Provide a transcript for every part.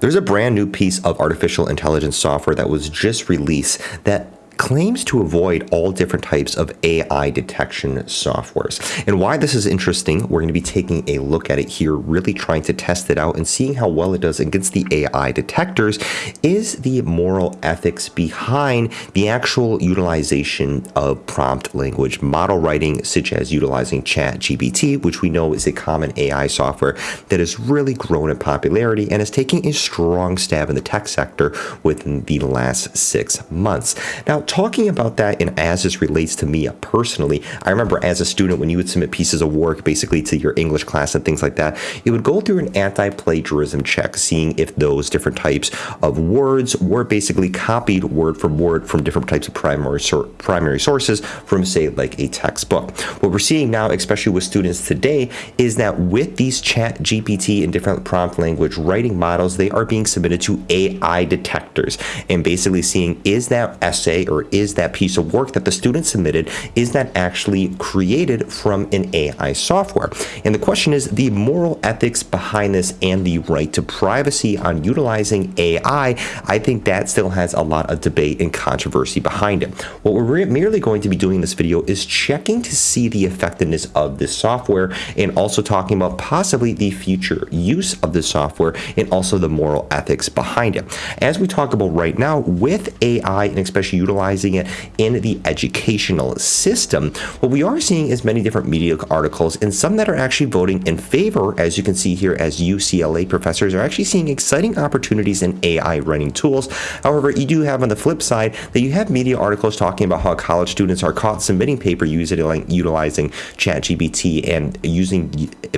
There's a brand new piece of artificial intelligence software that was just released that claims to avoid all different types of AI detection softwares. And why this is interesting, we're going to be taking a look at it here, really trying to test it out and seeing how well it does against the AI detectors is the moral ethics behind the actual utilization of prompt language model writing, such as utilizing ChatGPT, which we know is a common AI software that has really grown in popularity and is taking a strong stab in the tech sector within the last six months. Now, talking about that and as this relates to me personally, I remember as a student when you would submit pieces of work basically to your English class and things like that, it would go through an anti-plagiarism check, seeing if those different types of words were basically copied word for word from different types of primary primary sources from say like a textbook. What we're seeing now, especially with students today, is that with these chat GPT and different prompt language writing models, they are being submitted to AI detectors and basically seeing is that essay or or is that piece of work that the student submitted, is that actually created from an AI software? And the question is the moral ethics behind this and the right to privacy on utilizing AI, I think that still has a lot of debate and controversy behind it. What we're merely going to be doing in this video is checking to see the effectiveness of this software and also talking about possibly the future use of the software and also the moral ethics behind it. As we talk about right now with AI and especially utilizing utilizing it in the educational system, what we are seeing is many different media articles and some that are actually voting in favor, as you can see here, as UCLA professors are actually seeing exciting opportunities in AI running tools. However, you do have on the flip side that you have media articles talking about how college students are caught submitting paper using utilizing ChatGPT and using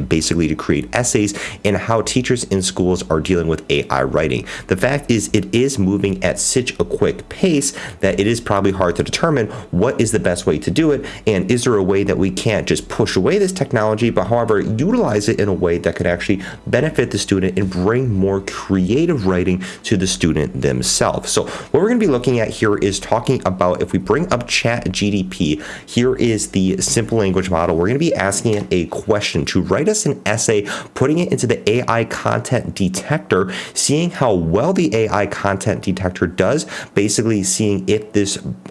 basically to create essays and how teachers in schools are dealing with AI writing. The fact is it is moving at such a quick pace that it is probably hard to determine what is the best way to do it and is there a way that we can't just push away this technology but however utilize it in a way that could actually benefit the student and bring more creative writing to the student themselves. So what we're going to be looking at here is talking about if we bring up chat GPT, here is the simple language model. We're going to be asking it a question to write us an essay, putting it into the AI content detector, seeing how well the AI content detector does, basically seeing if this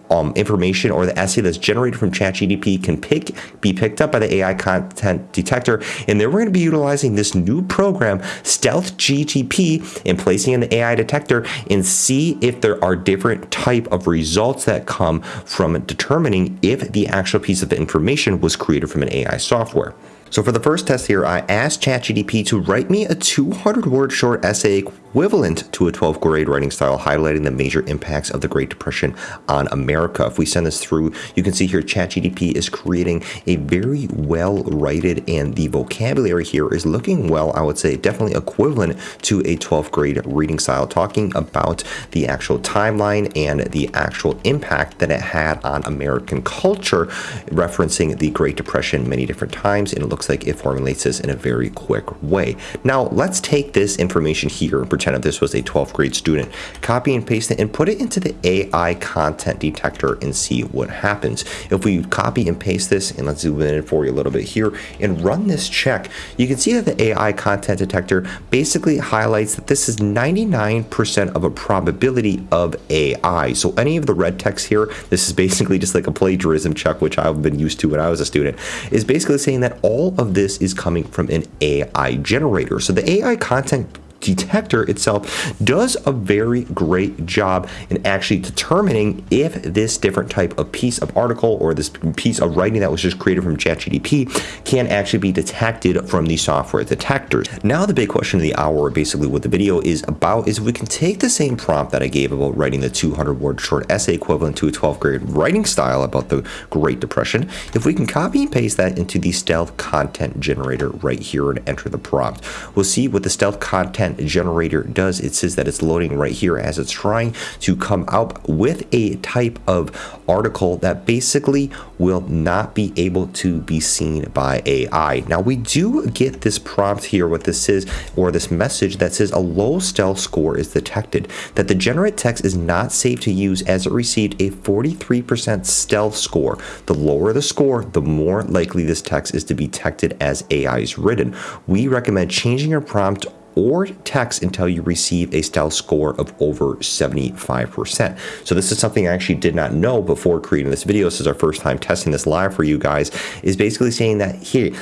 um, information or the essay that's generated from ChatGPT can pick be picked up by the AI content detector. And then we're going to be utilizing this new program, Stealth GTP, and placing in the AI detector and see if there are different type of results that come from determining if the actual piece of information was created from an AI software. So for the first test here, I asked ChatGPT to write me a 200 word short essay equivalent to a 12th grade writing style, highlighting the major impacts of the Great Depression on America. If we send this through, you can see here ChatGPT is creating a very well writed and the vocabulary here is looking well, I would say definitely equivalent to a 12th grade reading style, talking about the actual timeline and the actual impact that it had on American culture, referencing the Great Depression many different times, and it looks like it formulates this in a very quick way. Now, let's take this information here and pretend if this was a 12th grade student, copy and paste it and put it into the AI content detector and see what happens. If we copy and paste this, and let's zoom in for you a little bit here, and run this check, you can see that the AI content detector basically highlights that this is 99% of a probability of AI. So any of the red text here, this is basically just like a plagiarism check, which I've been used to when I was a student, is basically saying that all of this is coming from an AI generator. So the AI content detector itself does a very great job in actually determining if this different type of piece of article or this piece of writing that was just created from ChatGPT can actually be detected from the software detectors. Now the big question of the hour, basically what the video is about, is if we can take the same prompt that I gave about writing the 200 word short essay equivalent to a 12th grade writing style about the Great Depression, if we can copy and paste that into the stealth content generator right here and enter the prompt, we'll see what the stealth content generator does. It says that it's loading right here as it's trying to come out with a type of article that basically will not be able to be seen by AI. Now we do get this prompt here, what this is, or this message that says a low stealth score is detected, that the generate text is not safe to use as it received a 43% stealth score. The lower the score, the more likely this text is to be detected as AI is written. We recommend changing your prompt or text until you receive a stealth score of over 75%. So this is something I actually did not know before creating this video. This is our first time testing this live for you guys, is basically saying that here,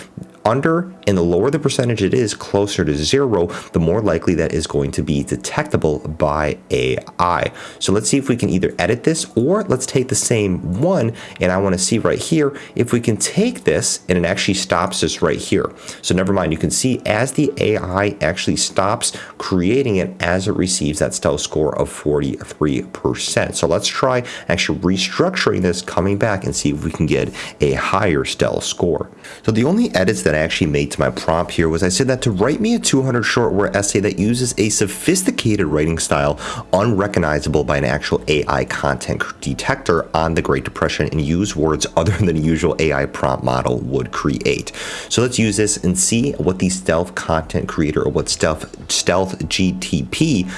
under and the lower the percentage it is closer to zero, the more likely that is going to be detectable by AI. So let's see if we can either edit this or let's take the same one and I want to see right here if we can take this and it actually stops us right here. So never mind, you can see as the AI actually stops creating it as it receives that stealth score of 43%. So let's try actually restructuring this, coming back and see if we can get a higher stealth score. So the only edits that I actually made to my prompt here was I said that to write me a 200 short word essay that uses a sophisticated writing style unrecognizable by an actual AI content detector on the Great Depression and use words other than the usual AI prompt model would create. So let's use this and see what the stealth content creator or what stealth stealth GTP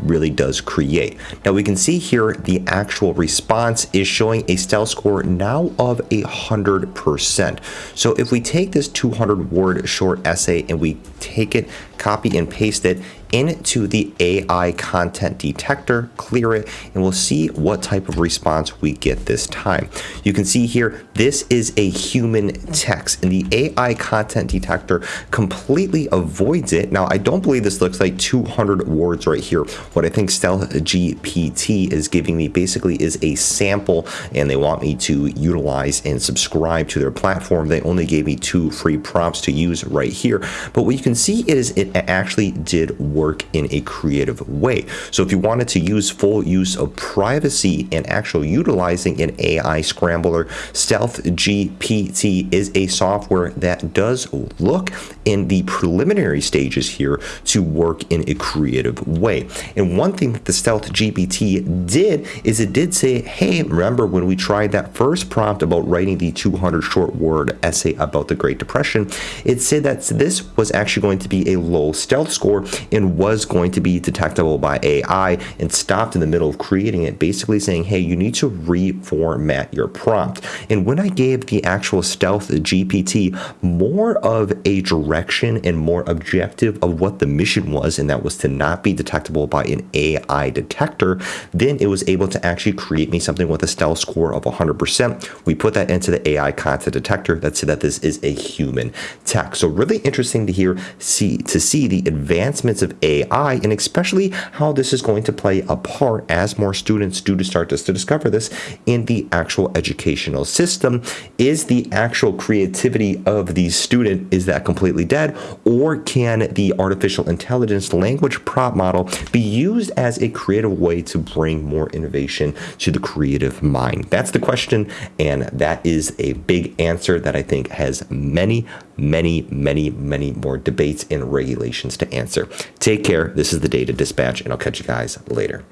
really does create. Now we can see here the actual response is showing a stealth score now of a hundred percent. So if we take this 200 word short essay and we take it, copy and paste it into the AI content detector, clear it, and we'll see what type of response we get this time. You can see here, this is a human text and the AI content detector completely avoids it. Now, I don't believe this looks like 200 words right here. What I think Stealth GPT is giving me basically is a sample and they want me to utilize and subscribe to their platform. They only gave me two free prompts to use right here. But what you can see is it actually did work in a creative way. So if you wanted to use full use of privacy and actual utilizing an AI scrambler, Stealth GPT is a software that does look in the preliminary stages here to work in a creative way. And one thing that the Stealth GPT did is it did say, hey, remember when we tried that first prompt about writing the 200 short word essay about the Great Depression, it said that this was actually going to be a low stealth score and was going to be detectable by AI and stopped in the middle of creating it, basically saying, hey, you need to reformat your prompt. And when I gave the actual Stealth GPT more of a direction and more objective of what the mission was, and that was to not be detectable by an AI detector, then it was able to actually create me something with a stealth score of 100%. We put that into the AI content detector that said that this is a human text. So really interesting to hear, see to see the advancements of AI and especially how this is going to play a part as more students do to start to, to discover this in the actual educational system. Is the actual creativity of the student, is that completely dead? Or can the artificial intelligence language prop model be used as a creative way to bring more innovation to the creative mind? That's the question, and that is a big answer that I think has many, many, many, many more debates and regulations to answer. Take care. This is the Data Dispatch, and I'll catch you guys later.